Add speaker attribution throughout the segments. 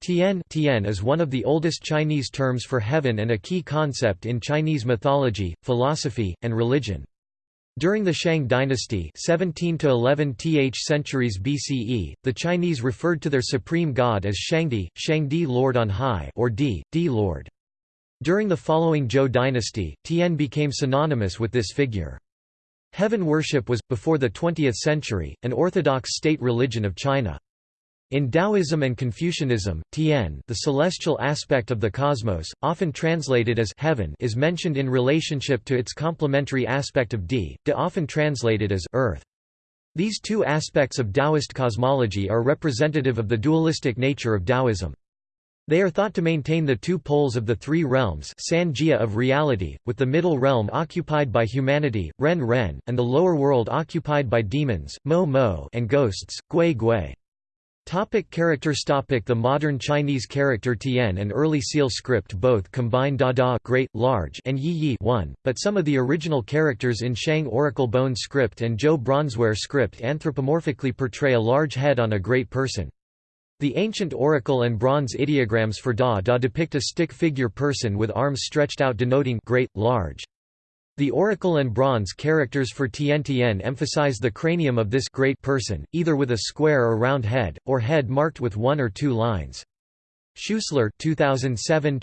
Speaker 1: Tian, Tian is one of the oldest Chinese terms for heaven and a key concept in Chinese mythology, philosophy, and religion. During the Shang dynasty 17 to 11 th centuries BCE, the Chinese referred to their supreme god as Shangdi, Shangdi Lord on High or Di, Di Lord. During the following Zhou dynasty, Tian became synonymous with this figure. Heaven worship was, before the 20th century, an orthodox state religion of China. In Taoism and Confucianism, Tian the celestial aspect of the cosmos, often translated as heaven is mentioned in relationship to its complementary aspect of Di, De often translated as earth. These two aspects of Taoist cosmology are representative of the dualistic nature of Taoism. They are thought to maintain the two poles of the three realms Sanjia of reality, with the middle realm occupied by humanity, Ren Ren, and the lower world occupied by demons, Mo Mo and ghosts, Gui Gui. Topic characters topic The modern Chinese character Tian and early Seal script both combine Da Da great, large and Yi Yi one, but some of the original characters in Shang Oracle Bone script and Zhou Bronzeware script anthropomorphically portray a large head on a great person. The ancient oracle and bronze ideograms for Da Da depict a stick figure person with arms stretched out denoting great, large. The oracle and bronze characters for Tian Tian emphasize the cranium of this great person, either with a square or round head, or head marked with one or two lines. Schuessler 2007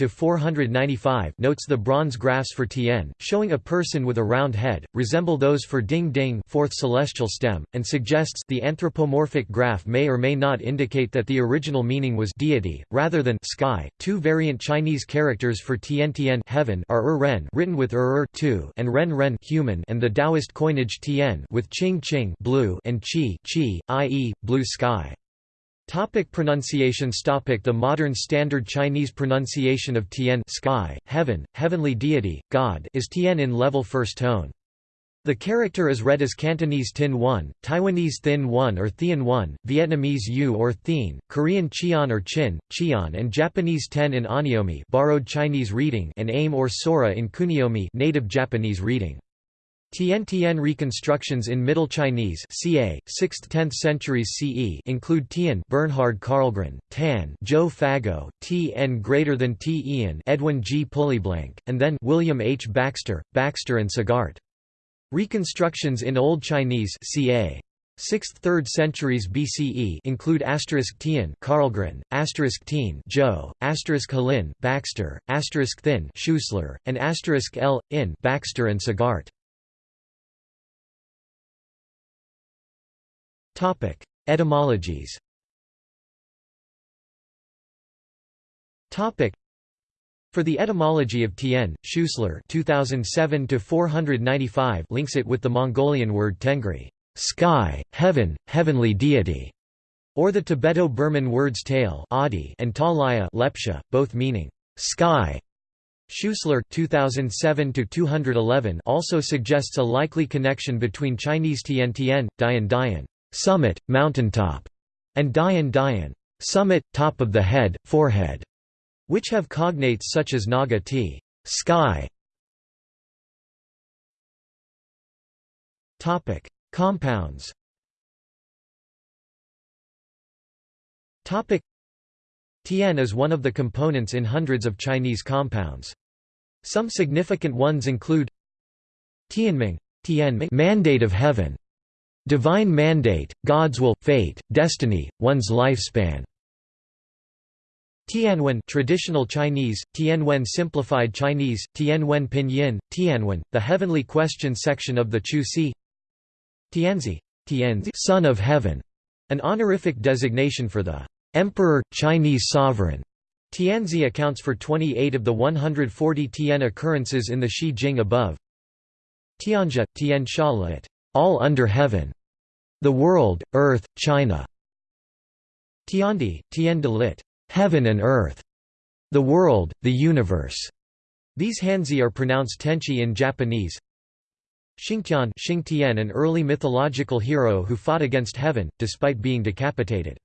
Speaker 1: notes the bronze graphs for Tian, showing a person with a round head, resemble those for Ding Ding fourth celestial stem, and suggests the anthropomorphic graph may or may not indicate that the original meaning was deity, rather than sky. Two variant Chinese characters for Tian Tian heaven are Er Ren written with Er Er two and Ren Ren human and the Taoist coinage Tian with Qing Qing blue and Qi Qi, i.e., blue sky. Topic pronunciations Topic The modern standard Chinese pronunciation of Tian sky, heaven, heavenly deity, God is Tian in level first tone. The character is read as Cantonese Tin 1, Taiwanese Thin 1 or Thian 1, Vietnamese U or Thien, Korean Chian or Chin, Chian and Japanese Ten in Onyomi borrowed Chinese reading and Aim or Sora in Kuniomi native Japanese reading. Tian-Tian reconstructions in Middle Chinese ca. 6th–10th centuries CE include Tian Bernhard Karlgren, Tan Zhou Fagao, T.N. greater than T. Ian Edwin G. Pulleyblank, and then William H. Baxter, Baxter and Sagart. Reconstructions in Old Chinese ca. 6th–3rd centuries BCE include asterisk Tian Karlgren, asterisk Tien Joe, asterisk Halin Baxter, asterisk Thin Schuessler, and asterisk L. in Baxter and Sagart. Topic: Etymologies. Topic: For the etymology of Tien, Schuessler 2007 495 links it with the Mongolian word tengri, sky, heaven, heavenly deity, or the Tibeto-Burman words tail and talaya lepsha, both meaning sky. Schuessler 2007 211 also suggests a likely connection between Chinese Tian Tian, Dian Dian summit, mountaintop, and Dayan Dayan, summit, top of the head, forehead, which have cognates such as Naga t, sky. Topic: Compounds. Topic: Tian is one of the components in hundreds of Chinese compounds. Some significant ones include Tianming, Tianming mandate of heaven, Divine mandate, God's will, fate, destiny, one's lifespan. Tianwen traditional Chinese, Tianwen simplified Chinese, Tianwen pinyin, Tianwen, the heavenly question section of the Chu Ci Tianzi, Tianzi son of heaven, an honorific designation for the emperor, Chinese sovereign. Tianzi accounts for 28 of the 140 Tian occurrences in the Shi Jing above. Tianja, Tian Shalit, all under heaven. The World, Earth, China. Tiandi, Tien de lit. Heaven and Earth. The World, the Universe. These Hanzi are pronounced Tenchi in Japanese. Xingtian Xingtian an early mythological hero who fought against heaven, despite being decapitated.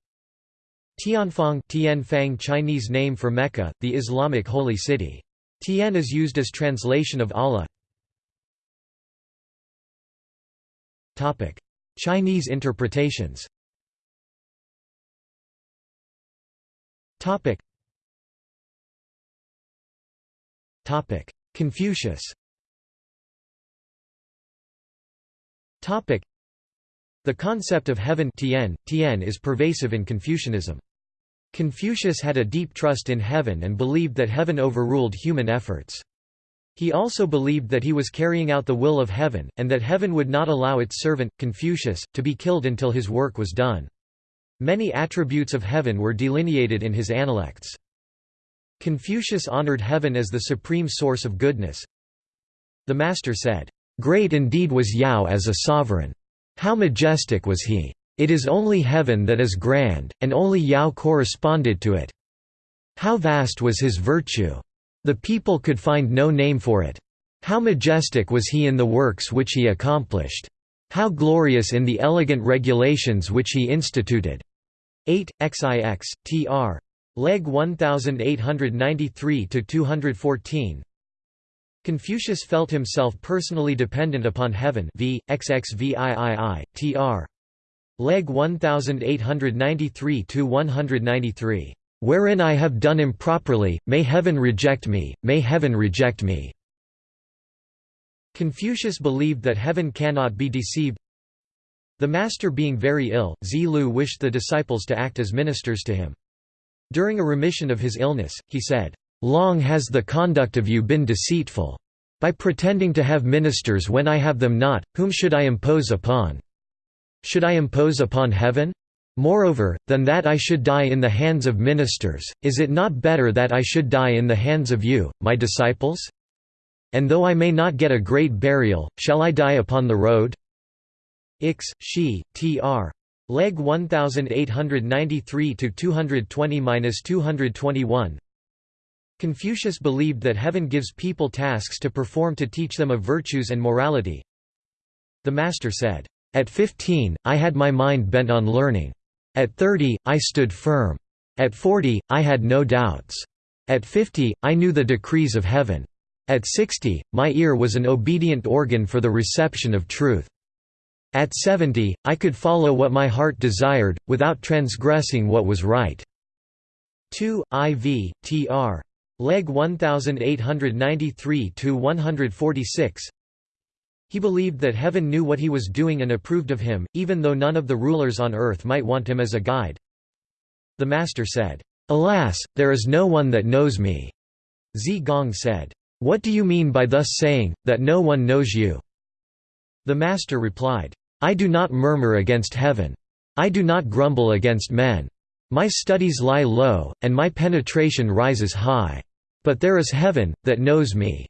Speaker 1: Tianfang Tianfang Chinese name for Mecca, the Islamic holy city. Tian is used as translation of Allah. Chinese interpretations. Topic. Topic. Confucius. Topic. The concept of heaven tian, tian is pervasive in Confucianism. Confucius had a deep trust in heaven and believed that heaven overruled human efforts. He also believed that he was carrying out the will of heaven, and that heaven would not allow its servant, Confucius, to be killed until his work was done. Many attributes of heaven were delineated in his Analects. Confucius honored heaven as the supreme source of goodness. The master said, "'Great indeed was Yao as a sovereign. How majestic was he! It is only heaven that is grand, and only Yao corresponded to it. How vast was his virtue! The people could find no name for it. How majestic was he in the works which he accomplished! How glorious in the elegant regulations which he instituted! 8, XIX, tr. Legge 1893–214 Confucius felt himself personally dependent upon heaven v. XXVIII, tr. Legge 1893–193. Wherein I have done improperly, may heaven reject me, may heaven reject me." Confucius believed that heaven cannot be deceived. The master being very ill, Zi Lu wished the disciples to act as ministers to him. During a remission of his illness, he said, "'Long has the conduct of you been deceitful. By pretending to have ministers when I have them not, whom should I impose upon? Should I impose upon heaven? Moreover, than that I should die in the hands of ministers, is it not better that I should die in the hands of you, my disciples? And though I may not get a great burial, shall I die upon the road? Ix, Shi, tr. Legge 1893 to 220-221. Confucius believed that heaven gives people tasks to perform to teach them of virtues and morality. The master said, "At 15, I had my mind bent on learning. At 30, I stood firm. At 40, I had no doubts. At 50, I knew the decrees of heaven. At 60, my ear was an obedient organ for the reception of truth. At 70, I could follow what my heart desired, without transgressing what was right." 2, IV, tr. Legge 1893–146 He believed that heaven knew what he was doing and approved of him, even though none of the rulers on earth might want him as a guide. The master said, "'Alas, there is no one that knows me.'" Zi Gong said, "'What do you mean by thus saying, that no one knows you?' The master replied, I do not murmur against heaven. I do not grumble against men. My studies lie low, and my penetration rises high. But there is heaven, that knows me."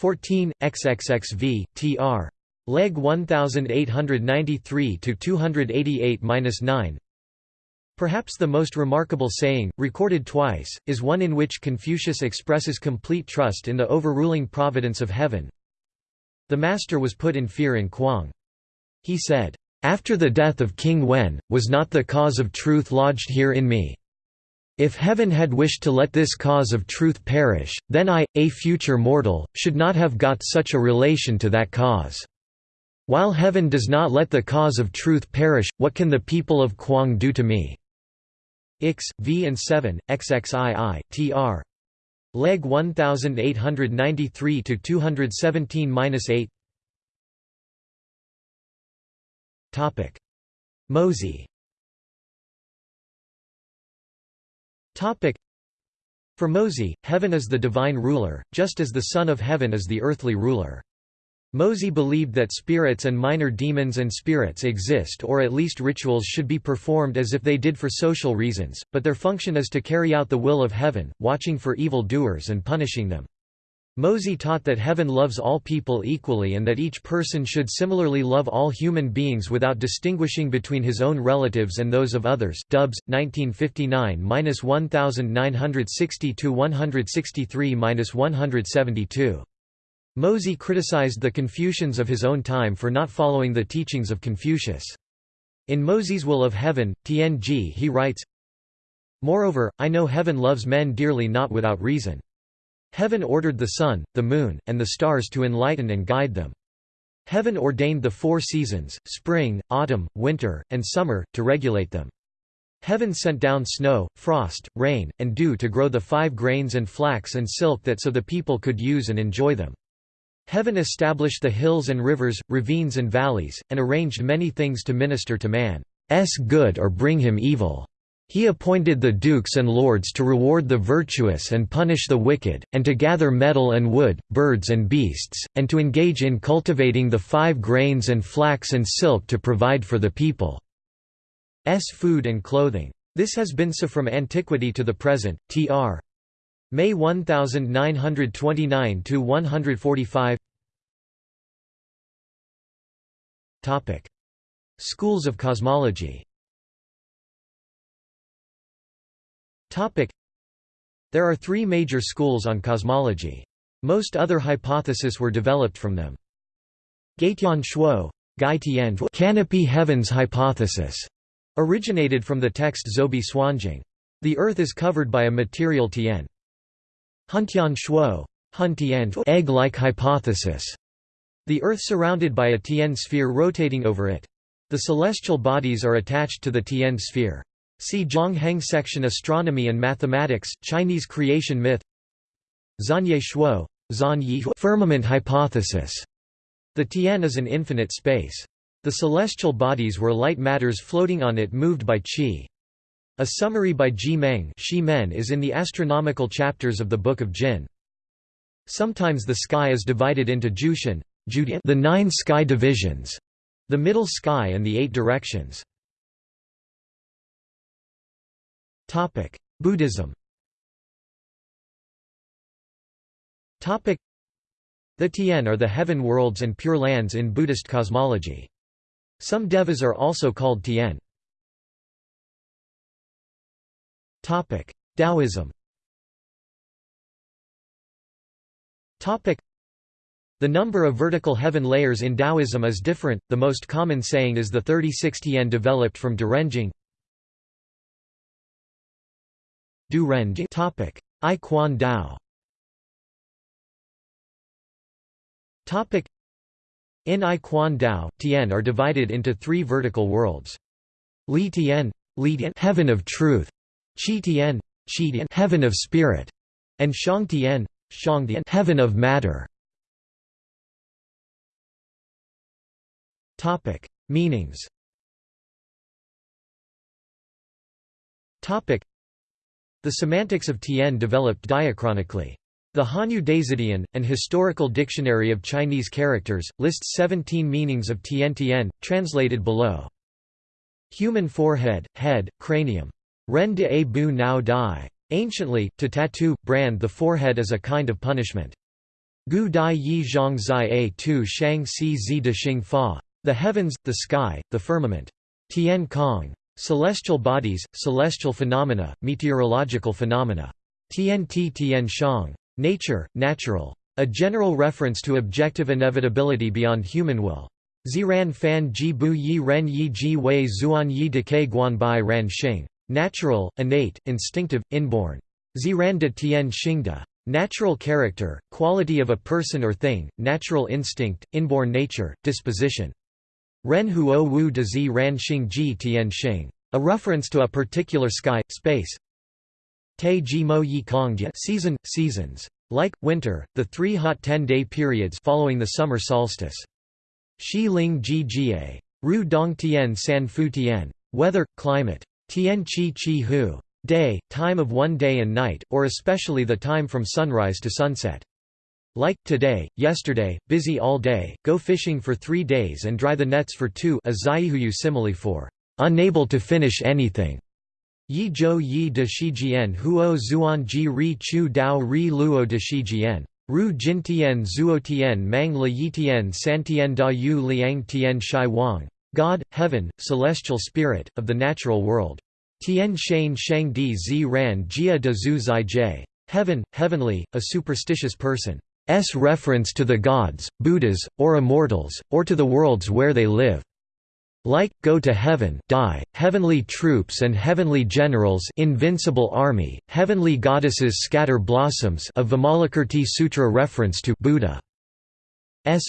Speaker 1: 14, XXXV, tr. Legge 1893–288–9 Perhaps the most remarkable saying, recorded twice, is one in which Confucius expresses complete trust in the overruling providence of heaven. The master was put in fear in Kuang. He said, "'After the death of King Wen, was not the cause of truth lodged here in me? If heaven had wished to let this cause of truth perish, then I, a future mortal, should not have got such a relation to that cause. While heaven does not let the cause of truth perish, what can the people of Kuang do to me?' Ix, v and 7, XXII, tr. Legge 1893 to 217-8. Topic: Mozi. For Mozi, heaven is the divine ruler, just as the Son of Heaven is the earthly ruler. Mozi believed that spirits and minor demons and spirits exist or at least rituals should be performed as if they did for social reasons, but their function is to carry out the will of heaven, watching for evil doers and punishing them. Mozi taught that heaven loves all people equally and that each person should similarly love all human beings without distinguishing between his own relatives and those of others. Dubs 1959-1960-163-172. Mozi criticized the Confucians of his own time for not following the teachings of Confucius. In Mozi's Will of Heaven, Tianji he writes, Moreover, I know heaven loves men dearly not without reason. Heaven ordered the sun, the moon, and the stars to enlighten and guide them. Heaven ordained the four seasons, spring, autumn, winter, and summer, to regulate them. Heaven sent down snow, frost, rain, and dew to grow the five grains and flax and silk that so the people could use and enjoy them. Heaven established the hills and rivers, ravines and valleys, and arranged many things to minister to man's good or bring him evil. He appointed the dukes and lords to reward the virtuous and punish the wicked, and to gather metal and wood, birds and beasts, and to engage in cultivating the five grains and flax and silk to provide for the people. S food and clothing. This has been so from antiquity to the present. Tr. Mei 1929 to 145. Topic: Schools of cosmology. Topic: There are three major schools on cosmology. Most other hypotheses were developed from them. Gaitian Shuo, canopy heavens hypothesis Originated from the text Zhoubi Suanjing. The Earth is covered by a material Tian. Huntian Shuo egg-like hypothesis. The Earth surrounded by a Tian sphere rotating over it. The celestial bodies are attached to the Tian sphere. See Zhang Heng section Astronomy and Mathematics, Chinese creation myth Xuanye Shuo firmament hypothesis. The Tian is an infinite space. The celestial bodies were light matters floating on it moved by qi. A summary by Ji Meng is in the astronomical chapters of the Book of Jin. Sometimes the sky is divided into Jushan, the nine sky divisions, the middle sky and the eight directions. Buddhism. Topic: The Tian are the heaven worlds and pure lands in Buddhist cosmology. Some devas are also called Tian. Taoism. Topic: the number of vertical heaven layers in Taoism is different, the most common saying is the 36 Tian developed from Durenjing Topic: I Quan Dao. Topic. In I Quan Dao, Tian are divided into three vertical worlds. Li Tian, Li Tian heaven of truth, Qi Tian, Qi Tian heaven of spirit, and Shang Tian, Shang Tian heaven of matter. Topic: Meanings. Topic: The semantics of Tian developed diachronically. The Hanyu Da Zidian, an historical dictionary of Chinese characters, lists 17 meanings of Tian Tian, translated below. Human forehead, head, cranium. Ren de a bu nao dai. Anciently, to tattoo, brand the forehead as a kind of punishment. Gu dai yi zhang zai a tu shang si zi de xing fa. The heavens, the sky, the firmament. Tian Kong. Celestial bodies, celestial phenomena, meteorological phenomena. Tian Ti Tian Shang. Nature, natural. A general reference to objective inevitability beyond human will. Ziran fan ji bu yi ren yi ji wei zuan yi de decay guan bai ran xing. Natural, innate, instinctive, inborn. Ziran de tian xingda. Natural character, quality of a person or thing, natural instinct, inborn nature, disposition. Ren huo wu de zi ran xing ji tian xing. A reference to a particular sky, space, Te ji mo yi kong season, seasons. Like, winter, the three hot ten-day periods following the summer solstice. Shi ling ji jie. Ru dong tian san fu tian. Weather, climate. Tian chi chi hu. Day, time of one day and night, or especially the time from sunrise to sunset. Like, today, yesterday, busy all day, go fishing for three days and dry the nets for two a zaihuyu simile for unable to finish anything. Yi zhou yi de shijian huo zuan ji ri chu dao ri luo de shijian. Ru jintian zuotian mang le yitian santian da yu liang tian shai wang. God, heaven, celestial spirit, of the natural world. Tian shan shang di zi ran jia de zu zai jie. Heaven, heavenly, a superstitious person. S reference to the gods, Buddhas, or immortals, or to the worlds where they live. Like, go to heaven die, heavenly troops and heavenly generals invincible army, heavenly goddesses scatter blossoms of Vimalakirti Sutra reference to Buddha's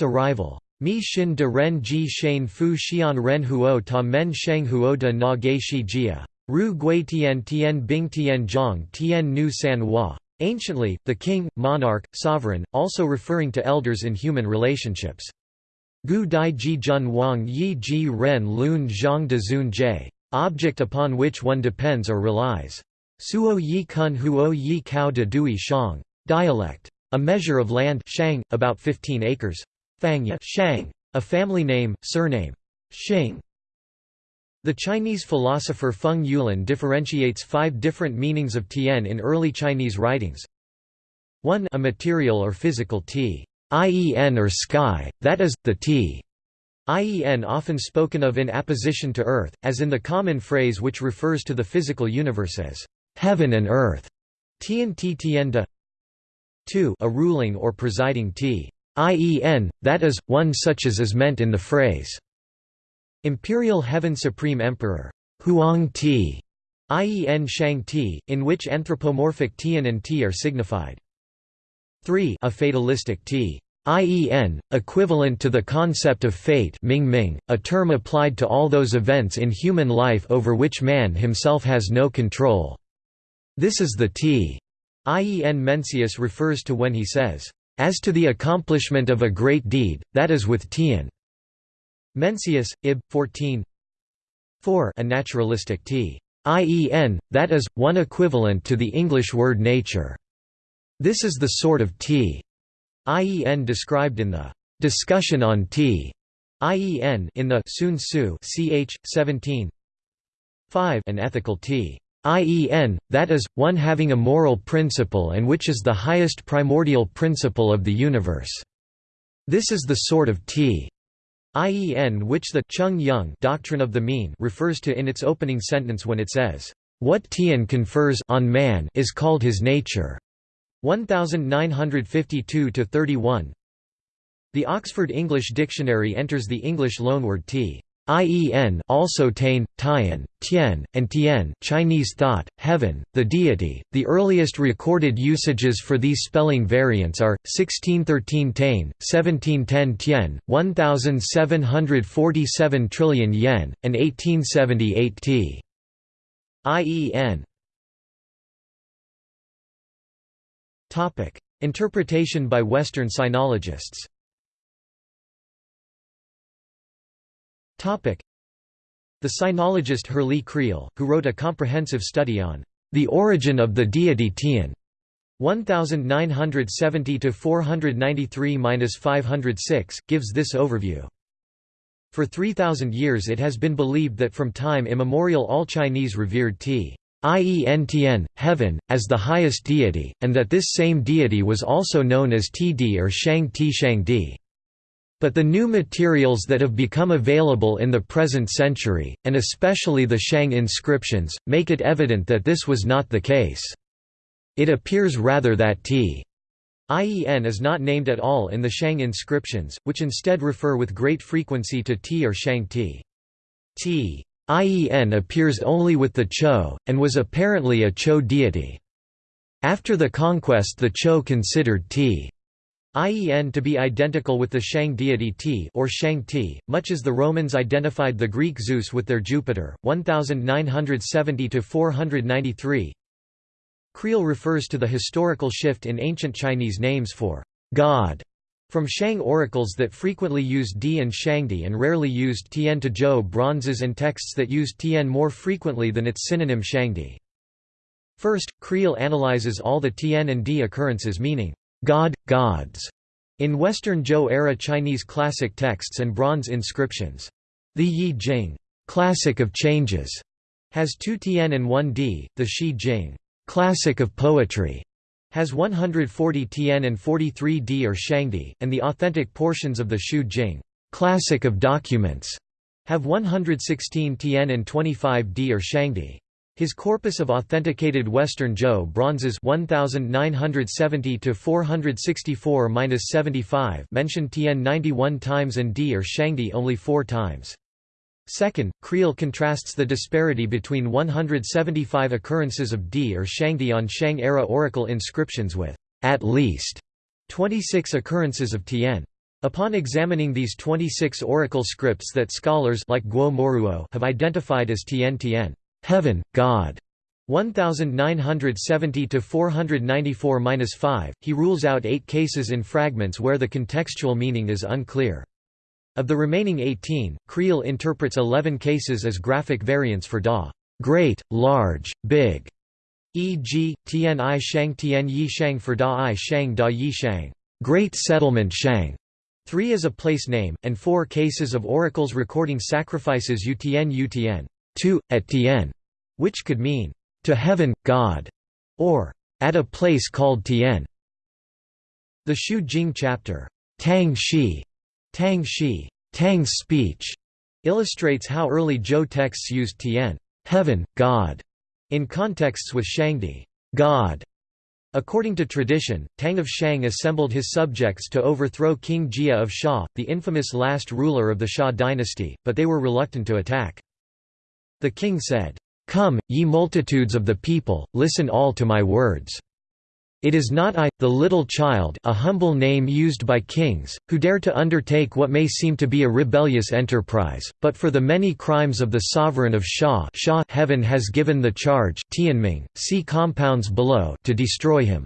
Speaker 1: arrival. Mi Shin de Ren Ji Shane Fu Xian Ren Huo Ta Men Sheng Huo de Na Ge Shi Jia. Ru Gui Tian Tian Bing Tian Zhang Tian Nu San Hua. Anciently, the king, monarch, sovereign, also referring to elders in human relationships. Gu Dai Ji Jun Wang Yi Ji Ren Lun Zhang De Zun Jie. Object upon which one depends or relies. Suo Yi Kun Huo Yi Kao De Dui Shang. Dialect. A measure of land shang, about 15 acres. Fangya shang. A family name, surname. Xing. The Chinese philosopher Feng Youlan differentiates five different meanings of tian in early Chinese writings. 1 A material or physical t. IEN or sky, that is, the t. IEN often spoken of in apposition to earth, as in the common phrase which refers to the physical universe as heaven and earth. Tian Ti Tienda 2 A ruling or presiding t. IEN, that is, one such as is meant in the phrase Imperial Heaven Supreme Emperor Huang Ti, IEN Shang Ti, in which anthropomorphic Tian and Ti are signified. 3 A fatalistic T. IEN, equivalent to the concept of fate Ming Ming, a term applied to all those events in human life over which man himself has no control. This is the T. IEN Mencius refers to when he says, "...as to the accomplishment of a great deed, that is with Tian." Mencius, Ib. 14 4 A naturalistic t. IEN, that is, one equivalent to the English word nature. This is the sort of t. IEN described in the discussion on t. IEN in the Sun Tzu ch. 17 5 An ethical t. IEN, that is, one having a moral principle and which is the highest primordial principle of the universe. This is the sort of t. IEN which the Chung doctrine of the mean refers to in its opening sentence when it says, "What Tian confers on man is called his nature." 1952-31 The Oxford English Dictionary enters the English loanword t. IEN also Tain, Tian, Tian, and Tian Chinese thought, heaven, the deity. The earliest recorded usages for these spelling variants are 1613 Tain, 1710 Tian, 1747 trillion yen, and 1878 T. IEN. Topic: Interpretation by Western sinologists. The sinologist Herrlee Creel, who wrote a comprehensive study on the origin of the deity Tian, 1970–493–506, gives this overview. For 3,000 years it has been believed that from time immemorial all Chinese revered T. Ien Tian, heaven, as the highest deity, and that this same deity was also known as Td or Shang Ti Shang Di. But the new materials that have become available in the present century, and especially the Shang inscriptions, make it evident that this was not the case. It appears rather that T. IEN is not named at all in the Shang inscriptions, which instead refer with great frequency to T or Shang T. T. IEN appears only with the Chou, and was apparently a Chou deity. After the conquest the Chou considered T. IEN to be identical with the Shang deity Ti or Shang Ti, much as the Romans identified the Greek Zeus with their Jupiter, 1970–493. Creel refers to the historical shift in ancient Chinese names for God from Shang oracles that frequently used Di and Shangdi and rarely used Tian to Zhou bronzes and texts that used Tian more frequently than its synonym Shangdi. First, Creel analyzes all the Tian and Di occurrences meaning God, gods, in Western Zhou-era Chinese classic texts and bronze inscriptions. The Yi Jing, classic of changes, has two Tian and one d, the Shi Jing, classic of poetry, has 140 Tian and 43 Di or Shangdi, and the authentic portions of the Shu Jing, classic of documents, have 116 Tian and 25 d or Shangdi. His corpus of authenticated Western Zhou bronzes 1970 to 464-75 mentioned Tian 91 times and Di or Shangdi only 4 times. Second, Creel contrasts the disparity between 175 occurrences of Di or Shangdi on Shang-era oracle inscriptions with at least 26 occurrences of Tian. Upon examining these 26 oracle scripts that scholars like Guo Moruo have identified as Tian Tian heaven, God. 1970 to 494-5. He rules out 8 cases in fragments where the contextual meaning is unclear. Of the remaining 18, Creel interprets 11 cases as graphic variants for da, great, large, big, e.g., Tian I Shang Tian Yi Shang for Da I Shang Da Yi Shang, great settlement Shang. 3 is a place name, and 4 cases of oracles recording sacrifices U Tian U Tian, 2, at Tian, which could mean, to heaven, God, or at a place called Tian. The Shu Jing chapter, Tang Shi, Tang Shi, Tang's speech, illustrates how early Zhou texts used Tian, heaven, God, in contexts with Shangdi, God. According to tradition, Tang of Shang assembled his subjects to overthrow King Jia of Xia, the infamous last ruler of the Xia dynasty, but they were reluctant to attack. The king said, Come, ye multitudes of the people, listen all to my words. It is not I, the little child a humble name used by kings, who dare to undertake what may seem to be a rebellious enterprise, but for the many crimes of the sovereign of Xia Xia heaven has given the charge Tianming, see compounds below to destroy him.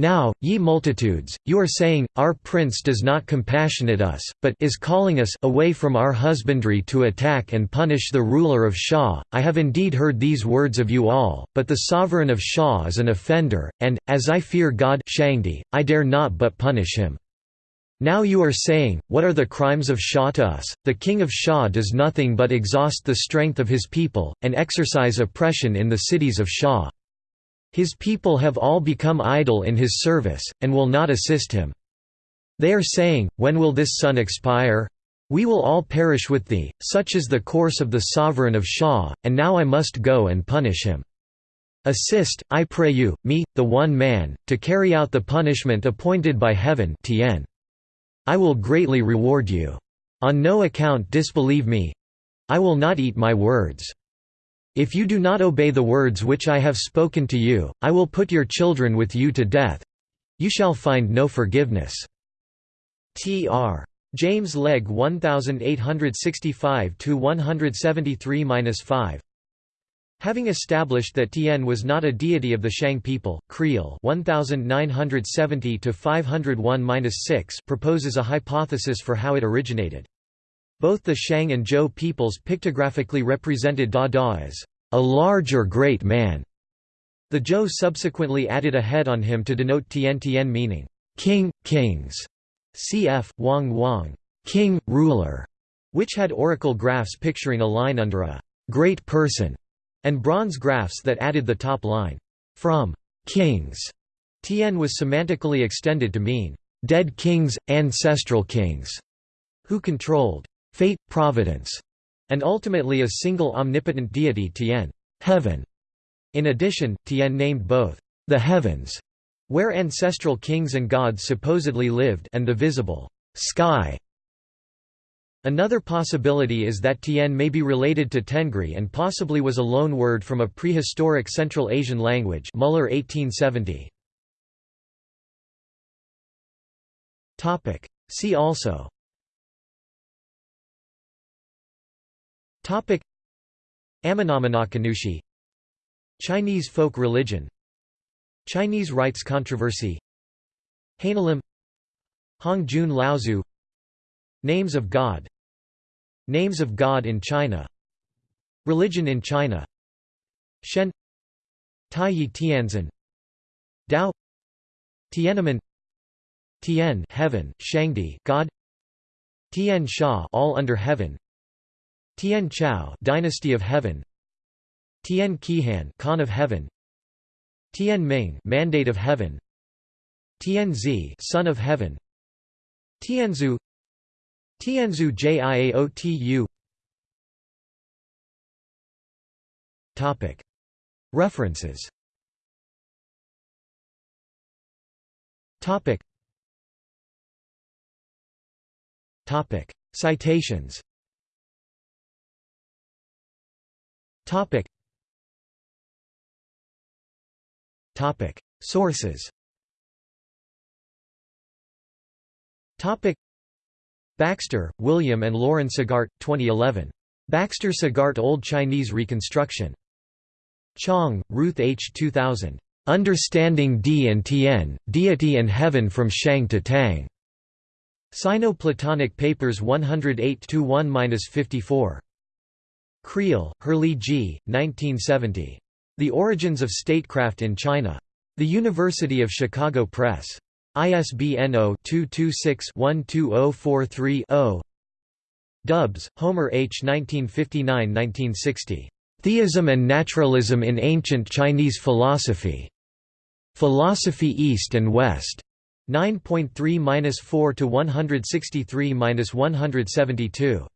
Speaker 1: Now, ye multitudes, you are saying, Our prince does not compassionate us, but is calling us away from our husbandry to attack and punish the ruler of Xia. I have indeed heard these words of you all, but the sovereign of Xia is an offender, and, as I fear God Shangdi, I dare not but punish him. Now you are saying, What are the crimes of Xia to us? The king of Xia does nothing but exhaust the strength of his people, and exercise oppression in the cities of Xia. His people have all become idle in his service, and will not assist him. They are saying, When will this sun expire? We will all perish with thee, such is the course of the sovereign of Xia, and now I must go and punish him. Assist, I pray you, me, the one man, to carry out the punishment appointed by heaven Tien. I will greatly reward you. On no account disbelieve me. I will not eat my words. If you do not obey the words which I have spoken to you, I will put your children with you to death. You shall find no forgiveness. Tr. James Legge 1865–173–5 Having established that Tien was not a deity of the Shang people, Creel 1970–501–6 proposes a hypothesis for how it originated. Both the Shang and Zhou peoples pictographically represented Da Da as a large or great man. The Zhou subsequently added a head on him to denote Tian Tian meaning king, kings, cf. Wang Wang, king, ruler, which had oracle graphs picturing a line under a great person, and bronze graphs that added the top line from kings. Tian was semantically extended to mean dead kings, ancestral kings, who controlled fate, providence, and ultimately a single omnipotent deity Tien heaven. In addition, Tien named both the heavens, where ancestral kings and gods supposedly lived and the visible sky. Another possibility is that Tien may be related to Tengri and possibly was a loan word from a prehistoric Central Asian language Muller 1870. See also Topic. Amenominakanushi Chinese folk religion. Chinese rites controversy. Hainalim Hongjun Laozu Names of God. Names of God in China. Religion in China. Shen. Taiyi Tianzin Dao. Tiananmen. Tian heaven, Shangdi God. Tian Sha all under heaven Tian Chao Dynasty of Heaven. Tian Qihan Khan of Heaven. Tian Ming Mandate of Heaven. Tian Zi Son of Heaven. Tianzu Tianzu Jiaotu Topic. References. Topic. Topic. Citations Topic. Topic. Sources. Topic. Baxter, William and Laurent Sagart, 2011. Baxter Sagart Old Chinese Reconstruction. Chong, Ruth H. 2000. Understanding Di and Tian, Deity and Heaven from Shang to Tang. Sino-Platonic Papers 108-1-54. Creel, Herrlee G., 1970. The Origins of Statecraft in China. The University of Chicago Press. ISBN 0-226-12043-0 Dubs, Homer H. 1959–1960. Theism and Naturalism in Ancient Chinese Philosophy. Philosophy East and West. 9.3–4 to 163–172.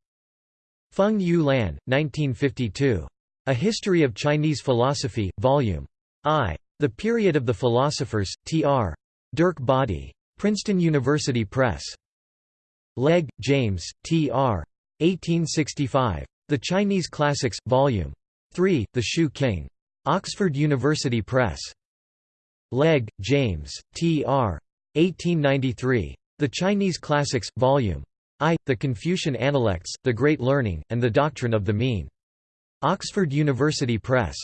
Speaker 1: Feng Yu Lan, 1952. A History of Chinese Philosophy, Vol. I. The Period of the Philosophers, Tr. Derk Bodde. Princeton University Press. Legge, James, Tr. 1865. The Chinese Classics, Vol. 3, The Shu King. Oxford University Press. Legge, James, Tr. 1893. The Chinese Classics, Vol. I, The Confucian Analects, The Great Learning, and the Doctrine of the Mean. Oxford University Press.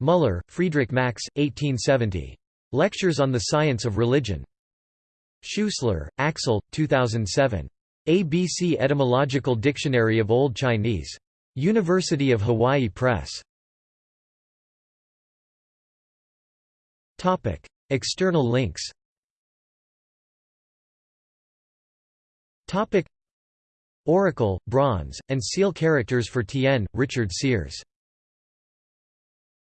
Speaker 1: Muller, Friedrich Max, 1870. Lectures on the Science of Religion. Schuessler, Axel, 2007. ABC Etymological Dictionary of Old Chinese. University of Hawaii Press. External links Oracle, bronze, and seal characters for Tien, Richard Sears